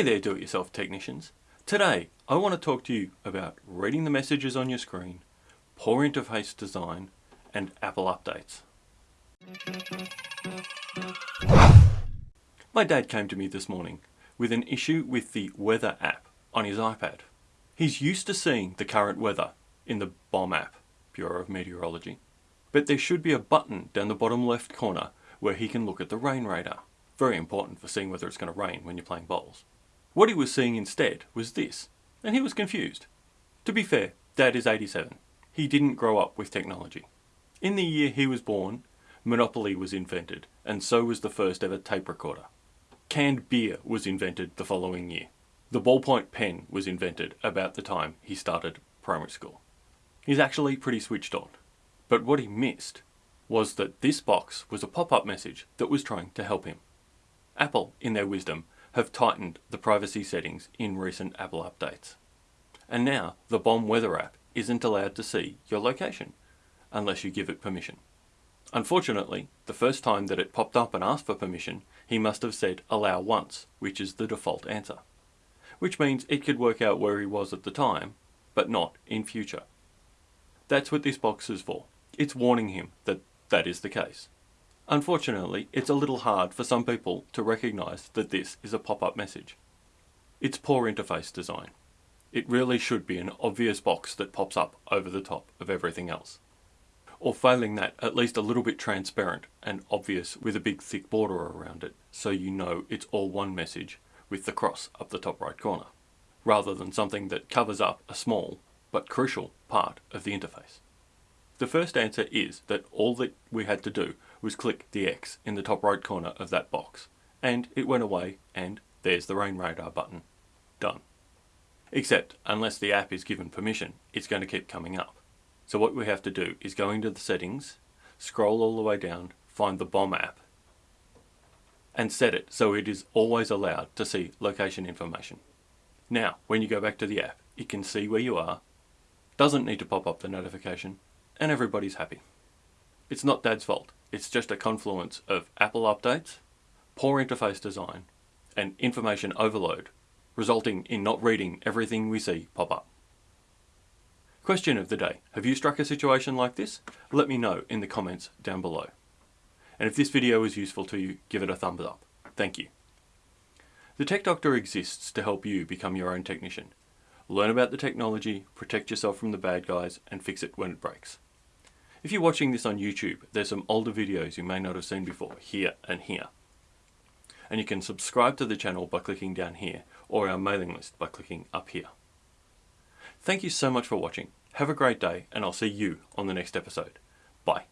Hey there do-it-yourself technicians. Today I want to talk to you about reading the messages on your screen, poor interface design and Apple updates. My dad came to me this morning with an issue with the weather app on his iPad. He's used to seeing the current weather in the BOM app, Bureau of Meteorology, but there should be a button down the bottom left corner where he can look at the rain radar. Very important for seeing whether it's going to rain when you're playing bowls. What he was seeing instead was this, and he was confused. To be fair, Dad is 87. He didn't grow up with technology. In the year he was born, Monopoly was invented, and so was the first ever tape recorder. Canned beer was invented the following year. The ballpoint pen was invented about the time he started primary school. He's actually pretty switched on. But what he missed was that this box was a pop-up message that was trying to help him. Apple, in their wisdom, have tightened the privacy settings in recent Apple updates. And now the BOM weather app isn't allowed to see your location unless you give it permission. Unfortunately, the first time that it popped up and asked for permission, he must have said allow once, which is the default answer. Which means it could work out where he was at the time, but not in future. That's what this box is for. It's warning him that that is the case. Unfortunately, it's a little hard for some people to recognize that this is a pop-up message. It's poor interface design. It really should be an obvious box that pops up over the top of everything else. Or failing that, at least a little bit transparent and obvious with a big thick border around it so you know it's all one message with the cross up the top right corner, rather than something that covers up a small but crucial part of the interface. The first answer is that all that we had to do was click the X in the top right corner of that box, and it went away and there's the rain radar button. Done. Except, unless the app is given permission, it's going to keep coming up. So what we have to do is go into the settings, scroll all the way down, find the BOM app, and set it so it is always allowed to see location information. Now, when you go back to the app, it can see where you are, doesn't need to pop up the notification, and everybody's happy. It's not Dad's fault. It's just a confluence of Apple updates, poor interface design, and information overload, resulting in not reading everything we see pop up. Question of the day. Have you struck a situation like this? Let me know in the comments down below. And if this video was useful to you, give it a thumbs up. Thank you. The Tech Doctor exists to help you become your own technician. Learn about the technology, protect yourself from the bad guys, and fix it when it breaks. If you're watching this on YouTube, there's some older videos you may not have seen before, here and here. And you can subscribe to the channel by clicking down here, or our mailing list by clicking up here. Thank you so much for watching. Have a great day, and I'll see you on the next episode. Bye.